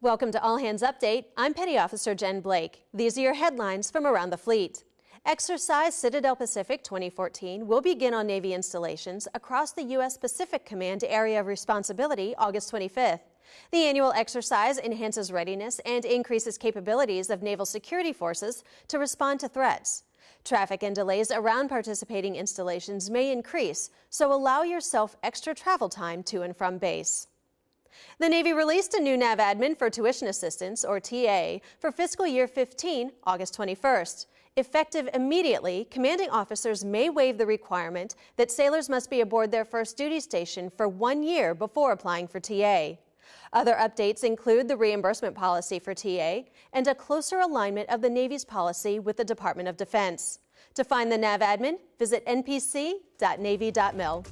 Welcome to All Hands Update. I'm Petty Officer Jen Blake. These are your headlines from around the fleet. Exercise Citadel Pacific 2014 will begin on Navy installations across the U.S. Pacific Command Area of Responsibility August 25th. The annual exercise enhances readiness and increases capabilities of naval security forces to respond to threats. Traffic and delays around participating installations may increase, so allow yourself extra travel time to and from base. The Navy released a new NAVADMIN for tuition assistance, or TA, for fiscal year 15, August 21st. Effective immediately, commanding officers may waive the requirement that sailors must be aboard their first duty station for one year before applying for TA. Other updates include the reimbursement policy for TA and a closer alignment of the Navy's policy with the Department of Defense. To find the NAVADMIN, visit npc.navy.mil.